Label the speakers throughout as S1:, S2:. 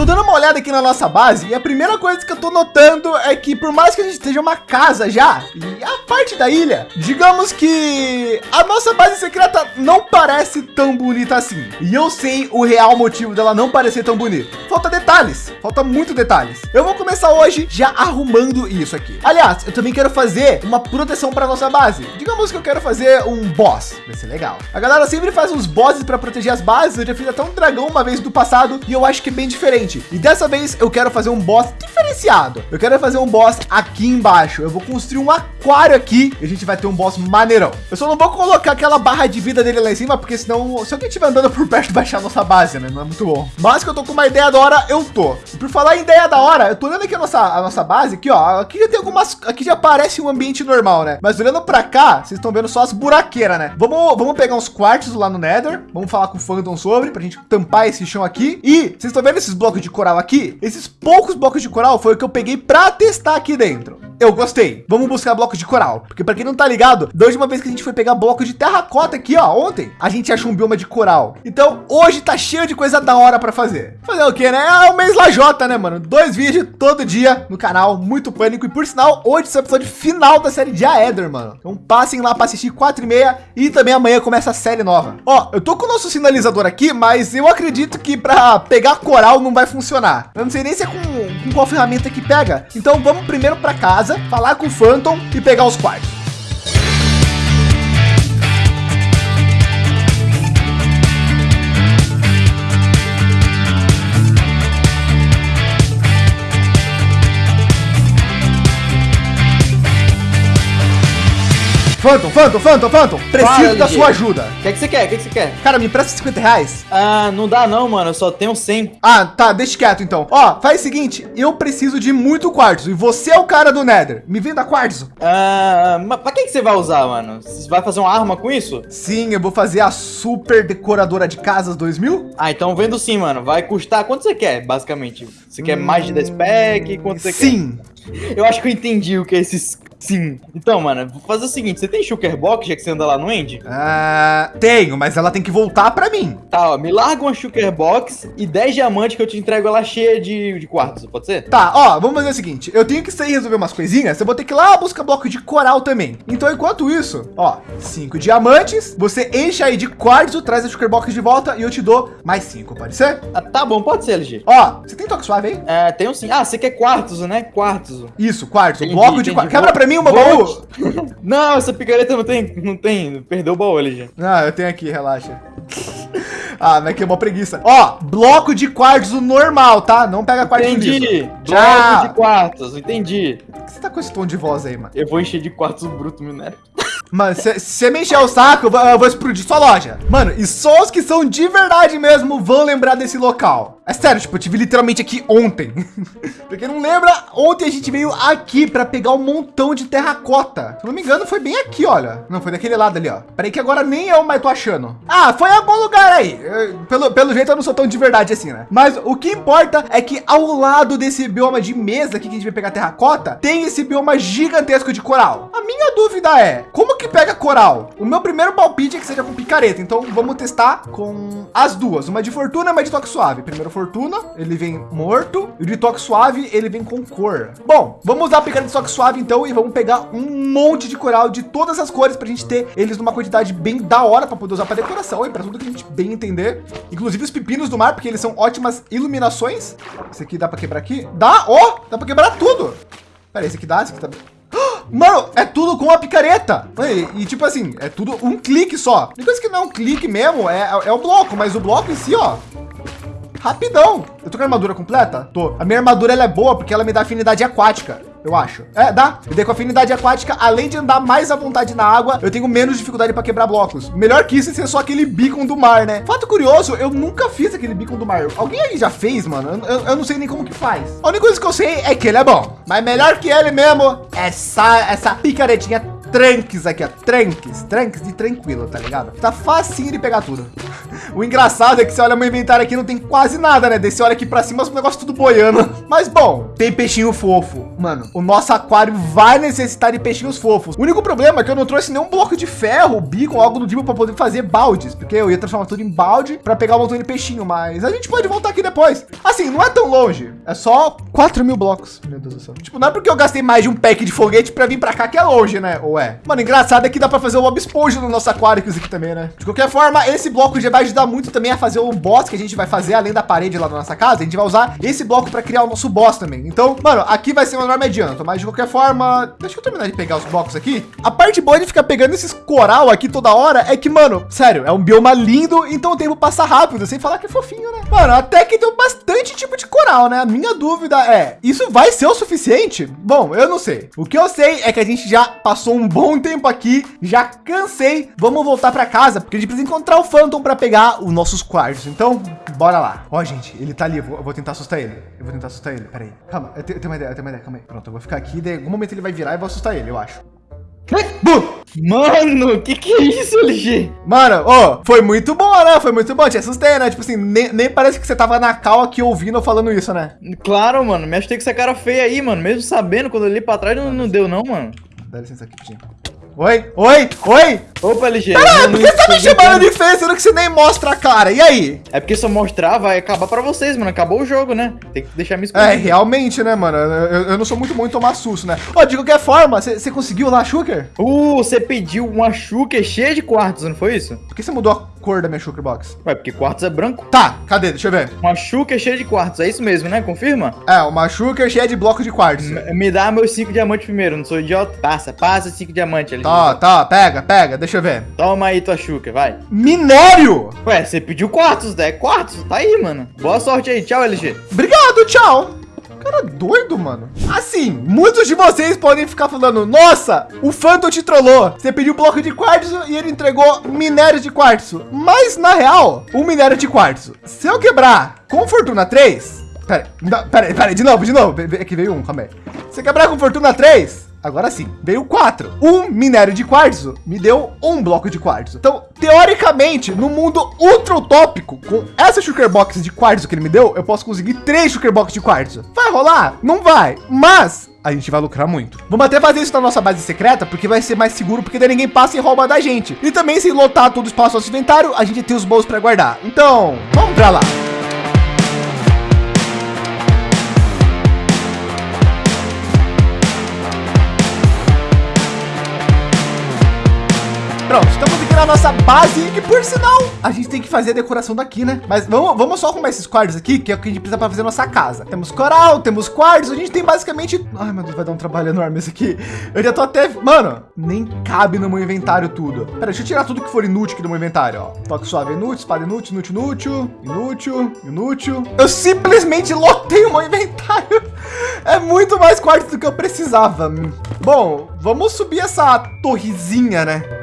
S1: tô dando uma olhada aqui na nossa base e a primeira coisa que eu tô notando é que por mais que a gente esteja uma casa já, e a parte da ilha, digamos que a nossa base secreta não parece tão bonita assim. E eu sei o real motivo dela não parecer tão bonita. Falta detalhes, falta muito detalhes. Eu vou começar hoje já arrumando isso aqui. Aliás, eu também quero fazer uma proteção para nossa base. Digamos que eu quero fazer um boss, vai ser legal. A galera sempre faz uns bosses para proteger as bases. Eu já fiz até um dragão uma vez do passado e eu acho que é bem diferente. E dessa vez eu quero fazer um boss diferenciado. Eu quero fazer um boss aqui embaixo. Eu vou construir um aquário aqui e a gente vai ter um boss maneirão. Eu só não vou colocar aquela barra de vida dele lá em cima, porque senão se alguém estiver andando por perto baixar a nossa base, né? Não é muito bom. Mas que eu tô com uma ideia da hora, eu tô. E por falar em ideia da hora, eu tô olhando aqui a nossa, a nossa base aqui, ó. Aqui já tem algumas, aqui já parece um ambiente normal, né? Mas olhando para cá, vocês estão vendo só as buraqueiras, né? Vamos, vamos pegar uns quartos lá no Nether. Vamos falar com o Phantom sobre pra gente tampar esse chão aqui. E vocês estão vendo esses blocos de coral aqui? Esses poucos blocos de coral foi o que eu peguei para testar aqui dentro. Eu gostei. Vamos buscar blocos de coral. Porque para quem não tá ligado, da última vez que a gente foi pegar blocos de terracota aqui, ó, ontem, a gente achou um bioma de coral. Então hoje tá cheio de coisa da hora para fazer. Fazer o que, né? É o mês lajota, né, mano? Dois vídeos todo dia no canal, muito pânico. E por sinal, hoje é o episódio final da série de Aether, mano. Então passem lá para assistir quatro e meia e também amanhã começa a série nova. Ó, eu tô com o nosso sinalizador aqui, mas eu acredito que para pegar coral não vai funcionar. Eu não sei nem se é com, com qual ferramenta que pega. Então vamos primeiro para casa casa, falar com o Phantom e pegar os quartos. Phantom, Phantom, Phantom, Phantom, preciso Fala, da sua ajuda.
S2: O que, é que você quer? O que, é que você quer?
S1: Cara, me presta 50 reais.
S2: Ah, não dá não, mano. Eu só tenho 100.
S1: Ah, tá. Deixa quieto então. Ó, faz o seguinte. Eu preciso de muito quartzo e você é o cara do Nether. Me venda quartzo.
S2: Ah, mas pra que, que você vai usar, mano? Você vai fazer uma arma com isso?
S1: Sim, eu vou fazer a super decoradora de casas 2000.
S2: Ah, então vendo sim, mano. Vai custar... Quanto você quer, basicamente? Você hum... quer mais de 10 pack? Quanto você
S1: sim.
S2: quer? Sim. Eu acho que eu entendi o que é esses Sim. Então, mano, vou fazer o seguinte: você tem Shulker Box, já que você anda lá no End?
S1: Ah, tenho, mas ela tem que voltar pra mim.
S2: Tá, ó, me larga uma Shulker Box e 10 diamantes que eu te entrego ela cheia de, de quartos, pode ser?
S1: Tá, ó, vamos fazer o seguinte: eu tenho que sair resolver umas coisinhas, eu vou ter que ir lá buscar bloco de coral também. Então, enquanto isso, ó, 5 diamantes, você enche aí de quartzo, traz a Shulker Box de volta e eu te dou mais 5, pode ser?
S2: Ah, tá bom, pode ser, LG.
S1: Ó, você tem toque suave aí?
S2: É, tenho sim. Ah, você quer quartos, né? Quartos.
S1: Isso, quartzo, bloco de quartzo. Quebra pra mim uma baú
S2: não, essa picareta não tem, não tem, perdeu o baú ali já.
S1: Ah, eu tenho aqui, relaxa. ah, mas que é uma preguiça. Ó, bloco de quartzo normal, tá? Não pega quartzo
S2: Entendi. Liso. Bloco de quartos, entendi.
S1: Por que você tá com esse tom de voz aí, mano?
S2: Eu vou encher de quartzo bruto minério.
S1: Mano, se você me encher o saco, eu vou, explodir sua loja. Mano, e só os que são de verdade mesmo vão lembrar desse local. É sério, tipo, eu tive literalmente aqui ontem. pra quem não lembra, ontem a gente veio aqui para pegar um montão de terracota. Se não me engano, foi bem aqui, olha. Não, foi daquele lado ali, ó. Peraí que agora nem eu mais tô achando. Ah, foi em algum lugar aí. pelo, pelo jeito eu não sou tão de verdade assim, né? Mas o que importa é que ao lado desse bioma de mesa aqui que a gente vai pegar terracota, tem esse bioma gigantesco de coral. A minha dúvida é, como que pega coral? O meu primeiro palpite é que seja com picareta. Então vamos testar com as duas. Uma de fortuna e uma de toque suave. Primeiro fortuna, ele vem morto. E o de toque suave, ele vem com cor. Bom, vamos usar a picada de toque suave então e vamos pegar um monte de coral de todas as cores para a gente ter eles numa quantidade bem da hora para poder usar para decoração e para tudo que a gente bem entender. Inclusive os pepinos do mar, porque eles são ótimas iluminações. Esse aqui dá para quebrar aqui? Dá, ó, oh, dá para quebrar tudo. Pera, esse aqui dá, esse aqui tá... Mano, é tudo com a picareta. E, e, tipo assim, é tudo um clique só. Tem coisa que não é um clique mesmo, é, é o bloco, mas o bloco em si, ó, rapidão. Eu tô com a armadura completa? Tô. A minha armadura ela é boa porque ela me dá afinidade aquática. Eu acho. É, dá. E daí com afinidade aquática, além de andar mais à vontade na água, eu tenho menos dificuldade para quebrar blocos. Melhor que isso é ser só aquele beacon do mar, né? Fato curioso, eu nunca fiz aquele beacon do mar. Alguém aí já fez, mano? Eu, eu, eu, não sei nem como que faz. A única coisa que eu sei é que ele é bom. Mas melhor que ele mesmo, essa, essa picaretinha tranques aqui, ó. Tranques, tranques de tranquilo, tá ligado? Tá facinho de pegar tudo. O engraçado é que você olha meu inventário aqui, não tem quase nada, né? Você olha aqui pra cima, os negócios tudo boiando. Mas bom, tem peixinho fofo. Mano, o nosso aquário vai necessitar de peixinhos fofos. O único problema é que eu não trouxe nenhum bloco de ferro, bico, algo do tipo para poder fazer baldes, porque eu ia transformar tudo em balde para pegar um montão de peixinho, mas a gente pode voltar aqui depois. Assim, não é tão longe, é só 4 mil blocos. Meu Deus do céu. Tipo, não é porque eu gastei mais de um pack de foguete para vir para cá que é longe, né? Ou é? Mano, engraçado é que dá para fazer o Bob Esponja no nosso aquário aqui também, né? De qualquer forma, esse bloco já vai ajudar muito também a fazer o boss que a gente vai fazer além da parede lá na nossa casa. A gente vai usar esse bloco para criar o nosso boss também. Então, mano, aqui vai ser um enorme adianto, mas de qualquer forma, deixa eu terminar de pegar os blocos aqui. A parte boa de ficar pegando esses coral aqui toda hora é que, mano, sério, é um bioma lindo, então o tempo passa rápido, sem falar que é fofinho, né? Mano, até que tem bastante tipo de coral, né? A minha dúvida é, isso vai ser o suficiente? Bom, eu não sei. O que eu sei é que a gente já passou um bom tempo aqui, já cansei. Vamos voltar para casa, porque a gente precisa encontrar o Phantom para pegar os nossos quartos. Então, bora lá. Ó, gente, ele tá ali, eu vou, eu vou tentar assustar ele. Eu vou tentar assustar ele, peraí. Calma, eu tenho, eu tenho uma ideia, eu tenho uma ideia, calma aí. Pronto, eu vou ficar aqui, em algum momento ele vai virar e vou assustar ele, eu acho.
S2: Mano, que que é isso, LG?
S1: Mano, ó, oh, foi muito bom, né? Foi muito bom. Te assustei, né? Tipo assim, nem, nem parece que você tava na cal aqui ouvindo ou falando isso, né?
S2: Claro, mano. Me achei com essa cara feia aí, mano. Mesmo sabendo, quando eu li pra trás, não, não deu não, mano.
S1: Dá licença aqui, Tim. Oi, oi, oi.
S2: Opa, LG.
S1: Ah, por que você tá me chamando de feio, sendo que você nem mostra a cara? E aí?
S2: É porque se eu mostrar, vai acabar pra vocês, mano. Acabou o jogo, né? Tem que deixar me
S1: esconder. É, realmente, né, mano? Eu, eu, não sou muito bom em tomar susto, né? Ó, oh, de qualquer forma, você conseguiu lá, Shooker?
S2: Uh, você pediu uma Shooker cheia de quartos, não foi isso?
S1: Por que você mudou a cor da minha Shooker Box?
S2: Ué, porque quartos é branco.
S1: Tá, cadê? Deixa eu ver.
S2: Uma Shooker cheia de quartos, é isso mesmo, né? Confirma?
S1: É, uma Shooker cheia de bloco de quartos.
S2: M me dá meus cinco diamantes primeiro, não sou idiota. Passa, passa cinco diamantes ali.
S1: Tá, tá, pega, pega, deixa eu ver.
S2: Toma aí tua Shooker, vai.
S1: Minério!
S2: Ué, você pediu quartos, né? Quartos, tá aí, mano. Boa sorte aí, tchau, LG.
S1: Obrigado, tchau. Cara doido, mano. Assim, muitos de vocês podem ficar falando, nossa, o Phantom te trollou. Você pediu bloco de quartzo e ele entregou minério de quartzo. Mas, na real, o minério de quartzo, se eu quebrar com Fortuna 3... Pera, não, pera, pera, de novo, de novo. Aqui veio um, calma aí. Se quebrar com Fortuna 3, Agora sim, veio quatro. Um minério de quartzo me deu um bloco de quartzo. Então, teoricamente, no mundo ultra utópico, com essa sugar box de quartzo que ele me deu, eu posso conseguir três sugar box de quartzo. Vai rolar? Não vai. Mas a gente vai lucrar muito. Vamos até fazer isso na nossa base secreta, porque vai ser mais seguro, porque daí ninguém passa e rouba da gente. E também, se lotar todo o espaço do nosso inventário, a gente tem os bolsos para guardar. Então, vamos para lá. Pronto, estamos aqui na nossa base, que por sinal, a gente tem que fazer a decoração daqui, né? Mas vamos, vamos só arrumar esses quadros aqui, que é o que a gente precisa para fazer nossa casa. Temos coral, temos quartos, a gente tem basicamente... Ai, meu Deus, vai dar um trabalho enorme isso aqui. Eu já tô até... Mano, nem cabe no meu inventário tudo. Pera, deixa eu tirar tudo que for inútil aqui do meu inventário, ó. Toque suave, inútil, espada inútil, inútil, inútil, inútil, inútil. Eu simplesmente lotei o meu inventário. É muito mais quartos do que eu precisava. Bom, vamos subir essa torrezinha, né?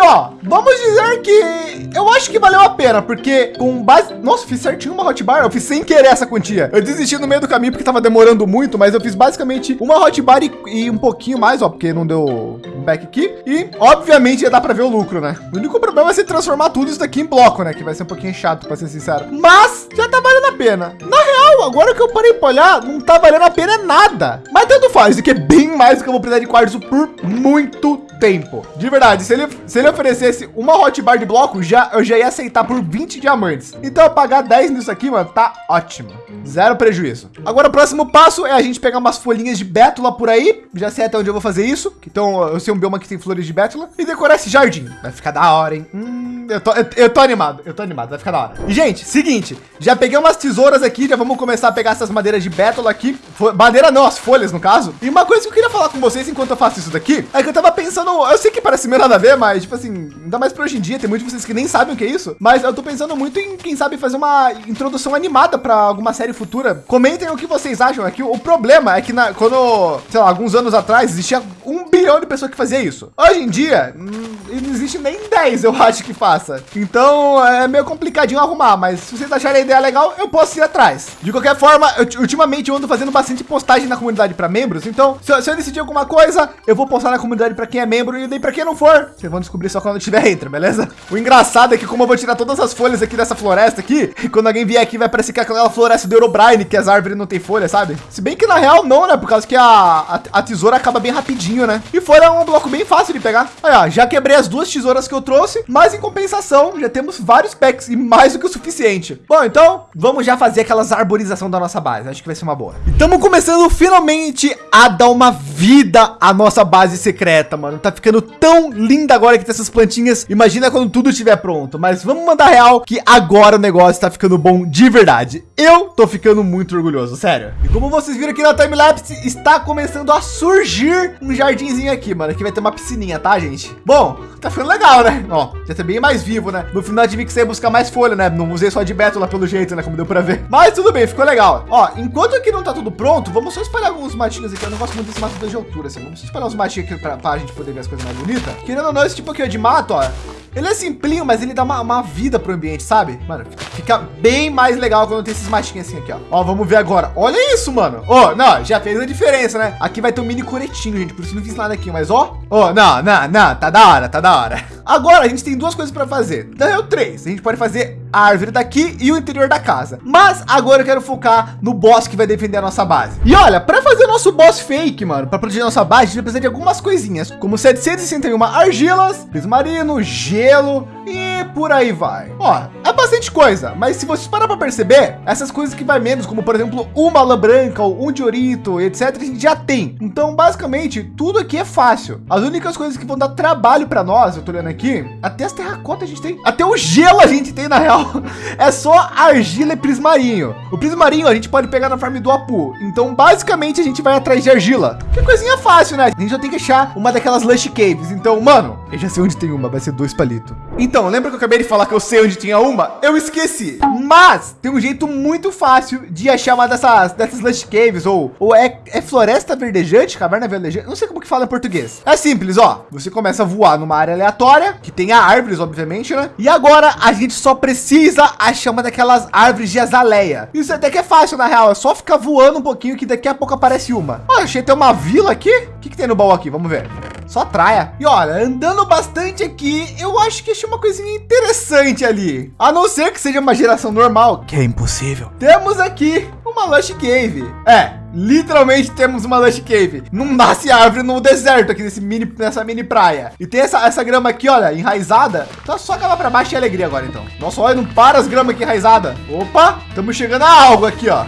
S1: Ó, vamos dizer que eu acho que valeu a pena, porque com base... Nossa, fiz certinho uma hotbar, eu fiz sem querer essa quantia. Eu desisti no meio do caminho porque tava demorando muito, mas eu fiz basicamente uma hotbar e, e um pouquinho mais, ó, porque não deu um back aqui. E, obviamente, ia dar para ver o lucro, né? O único problema é se transformar tudo isso daqui em bloco, né? Que vai ser um pouquinho chato, para ser sincero. Mas já tá valendo a pena. Na real, agora que eu parei para olhar, não tá valendo a pena nada. Mas tanto faz, aqui é bem mais do que eu vou precisar de quartzo por muito tempo. De verdade, se ele, se ele oferecesse uma hotbar de bloco, já, eu já ia aceitar por 20 diamantes. Então eu pagar 10 nisso aqui, mano, tá ótimo. Zero prejuízo. Agora o próximo passo é a gente pegar umas folhinhas de bétula por aí. Já sei até onde eu vou fazer isso. Então eu sei um bioma que tem flores de bétula. E decorar esse jardim. Vai ficar da hora, hein? Hum, eu, tô, eu, eu tô animado. Eu tô animado. Vai ficar da hora. E, gente, seguinte. Já peguei umas tesouras aqui. Já vamos começar a pegar essas madeiras de bétula aqui. Madeira não, as folhas, no caso. E uma coisa que eu queria falar com vocês enquanto eu faço isso daqui. É que eu tava pensando eu sei que parece meio nada a ver, mas, tipo assim, ainda mais para hoje em dia, tem muitos de vocês que nem sabem o que é isso. Mas eu tô pensando muito em, quem sabe, fazer uma introdução animada para alguma série futura. Comentem o que vocês acham. É que o problema é que na, quando, sei lá, alguns anos atrás, existia um bilhão de pessoas que fazia isso. Hoje em dia, hum, não existe nem 10, eu acho que faça. Então, é meio complicadinho arrumar, mas se vocês acharem a ideia legal, eu posso ir atrás. De qualquer forma, eu, ultimamente eu ando fazendo bastante postagem na comunidade para membros. Então, se eu, se eu decidir alguma coisa, eu vou postar na comunidade para quem é membro e daí para quem não for, vocês vão descobrir só quando tiver entra, beleza? O engraçado é que como eu vou tirar todas as folhas aqui dessa floresta aqui, quando alguém vier aqui vai parecer que aquela floresta do Eurobrine, que as árvores não tem folha, sabe? Se bem que na real não, né? Por causa que a, a, a tesoura acaba bem rapidinho, né? E folha é um bloco bem fácil de pegar. Ó, já quebrei as duas tesouras que eu trouxe, mas em compensação já temos vários packs e mais do que o suficiente. Bom, então vamos já fazer aquelas arborização da nossa base. Acho que vai ser uma boa. E estamos começando finalmente a dar uma vida à nossa base secreta, mano. Tá ficando tão linda agora que tem essas plantinhas. Imagina quando tudo estiver pronto. Mas vamos mandar real que agora o negócio tá ficando bom de verdade. Eu tô ficando muito orgulhoso, sério. E como vocês viram aqui na timelapse, está começando a surgir um jardinzinho aqui, mano. Aqui vai ter uma piscininha, tá, gente? Bom, tá ficando legal, né? Ó, já tá bem mais vivo, né? No final tive que sair buscar mais folha, né? Não usei só de bétula pelo jeito, né? Como deu pra ver. Mas tudo bem, ficou legal. Ó, enquanto aqui não tá tudo pronto, vamos só espalhar alguns matinhos aqui. Eu não gosto muito desse mato de altura, assim. Vamos espalhar uns matinhos aqui pra, pra gente poder ver as coisas mais bonitas. Querendo ou não, esse tipo aqui de mato, ó. Ele é simplinho, mas ele dá uma, uma vida pro ambiente, sabe? Mano, fica bem mais legal quando tem esses matinhos assim aqui, ó. Ó, vamos ver agora. Olha isso, mano. Ó, não, já fez a diferença, né? Aqui vai ter um mini coretinho, gente. Por isso não fiz nada aqui, mas ó. Ó, não, não, não. Tá da hora, tá da hora. Agora a gente tem duas coisas para fazer. Na real, três. A gente pode fazer a árvore daqui e o interior da casa. Mas agora eu quero focar no boss que vai defender a nossa base. E olha, para fazer o nosso boss fake, mano, para proteger nossa base, a gente precisa de algumas coisinhas, como 761 argilas, marino, gelo e por aí vai. Ó, é bastante coisa, mas se vocês parar para perceber, essas coisas que vai menos, como por exemplo, uma lã branca ou um diorito, etc, a gente já tem. Então, basicamente, tudo aqui é fácil. As únicas coisas que vão dar trabalho para nós, eu tô olhando aqui, até as terracotas a gente tem, até o gelo a gente tem na real. É só argila e prismarinho. O prismarinho a gente pode pegar na farm do Apu. Então, basicamente, a gente vai atrás de argila. Que coisinha fácil, né? A gente já tem que achar uma daquelas lush caves. Então, mano, eu já sei onde tem uma, vai ser dois palitos. Então, lembra que eu acabei de falar que eu sei onde tinha uma? Eu esqueci. Mas tem um jeito muito fácil de achar uma dessas, dessas lush caves ou, ou é, é floresta verdejante, caverna verdejante. Não sei como que fala em português. É simples, ó. Você começa a voar numa área aleatória que tenha árvores, obviamente, né? E agora a gente só precisa achar uma daquelas árvores de azaleia. Isso até que é fácil, na real. É só ficar voando um pouquinho que daqui a pouco aparece uma. Ó, achei até uma vila aqui. O que, que tem no baú aqui? Vamos ver. Só traia. E olha, andando bastante aqui, eu acho que achei uma coisinha interessante ali. A não ser que seja uma geração normal, que é impossível. Temos aqui uma Lush Cave. É, literalmente temos uma Lush Cave. Não nasce árvore no deserto aqui nesse mini, nessa mini praia. E tem essa, essa grama aqui, olha, enraizada. Então só acabar para baixo e alegria agora, então. Nossa, olha, não para as gramas aqui enraizada. Opa, estamos chegando a algo aqui, ó.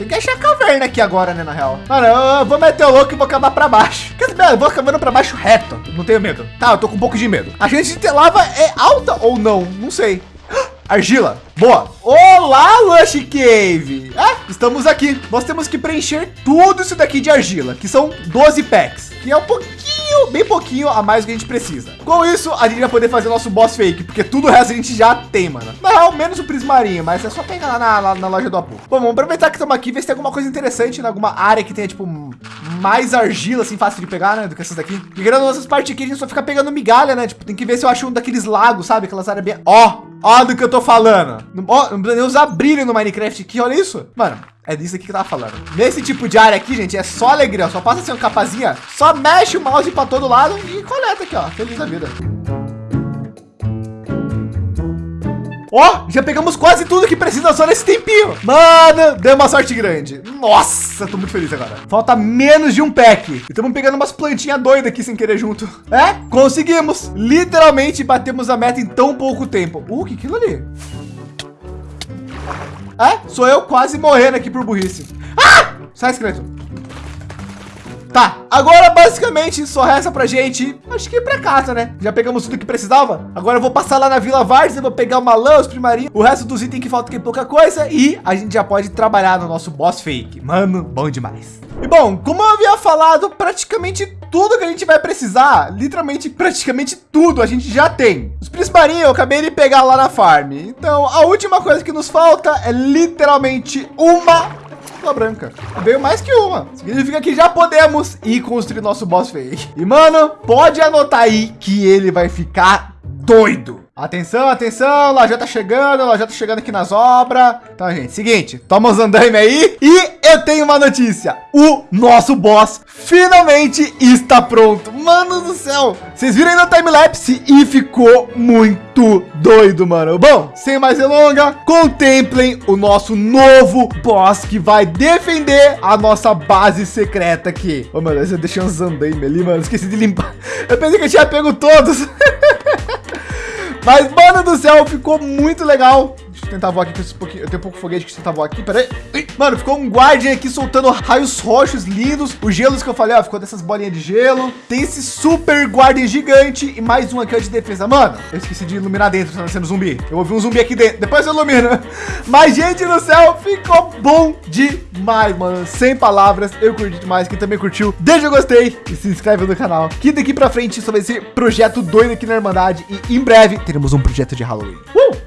S1: Tem que achar caverna aqui agora, né, na real. Mano, eu vou meter o louco e vou acabar para baixo. Quer saber? Eu vou acabando para baixo reto. Não tenho medo. Tá, eu tô com um pouco de medo. A gente de lava é alta ou não? Não sei. Argila. Boa. Olá, Lush Cave. É, estamos aqui. Nós temos que preencher tudo isso daqui de argila, que são 12 packs, que é um pouquinho, bem pouquinho a mais que a gente precisa. Com isso, a gente vai poder fazer nosso boss fake, porque tudo o resto a gente já tem, mano. Na real, menos o prismarinho, mas é só pegar lá na, lá na loja do Apu. Bom, vamos aproveitar que estamos aqui, ver se tem alguma coisa interessante em alguma área que tenha, tipo, mais argila, assim, fácil de pegar, né, do que essas daqui. Porque grande essas partes aqui, a gente só fica pegando migalha, né? Tipo, tem que ver se eu acho um daqueles lagos, sabe? Aquelas áreas bem... Ó, ó do que eu tô falando. Ó, não precisa nem usar brilho no Minecraft aqui, olha isso. Mano, é disso aqui que tava falando. Nesse tipo de área aqui, gente, é só alegria. Só passa assim uma capazinha, só mexe o mouse para todo lado e coleta aqui, ó. Feliz da vida. Ó, oh, já pegamos quase tudo que precisa só nesse tempinho. Mano, deu uma sorte grande. Nossa, tô muito feliz agora. Falta menos de um pack. Estamos pegando umas plantinhas doidas aqui sem querer junto. É, conseguimos. Literalmente batemos a meta em tão pouco tempo. Uh, que aquilo ali? É, sou eu quase morrendo aqui por burrice. Ah! Sai, esqueleto. Tá, agora basicamente só resta pra gente, acho que ir pra casa, né? Já pegamos tudo que precisava. Agora eu vou passar lá na Vila Várzea, vou pegar uma lã, os primarinhos, o resto dos itens que falta aqui é pouca coisa e a gente já pode trabalhar no nosso boss fake. Mano, bom demais. E bom, como eu havia falado, praticamente tudo que a gente vai precisar, literalmente praticamente tudo a gente já tem. Os prismarinhos eu acabei de pegar lá na farm. Então a última coisa que nos falta é literalmente uma Lua branca. Veio mais que uma. Significa que já podemos ir construir nosso boss fake. E, mano, pode anotar aí que ele vai ficar doido. Atenção, atenção, já tá chegando, já tá chegando aqui nas obras. Então, gente, seguinte, toma os andaime aí. E eu tenho uma notícia. O nosso boss finalmente está pronto. Mano do céu. Vocês viram aí no time-lapse e ficou muito doido, mano. Bom, sem mais delonga, contemplem o nosso novo boss que vai defender a nossa base secreta aqui. Ô, oh, meu Deus, eu deixei uns andaime ali, mano. Esqueci de limpar. Eu pensei que eu tinha pego todos. Mas, mano do céu, ficou muito legal. Tentar voar aqui com esse pouquinho. Eu tenho um pouco de foguete que tentar voar aqui. Pera aí. Mano, ficou um guardian aqui soltando raios roxos lindos. Os gelos que eu falei, ó, ficou dessas bolinhas de gelo. Tem esse super guardian gigante e mais um aqui ó, de defesa. Mano, eu esqueci de iluminar dentro, tá sendo zumbi. Eu ouvi um zumbi aqui dentro. Depois eu ilumino. Mas, gente do céu, ficou bom demais, mano. Sem palavras. Eu curti demais. Quem também curtiu, deixa o gostei e se inscreve no canal. Que daqui pra frente sobre esse projeto doido aqui na Irmandade. E em breve teremos um projeto de Halloween. Uh!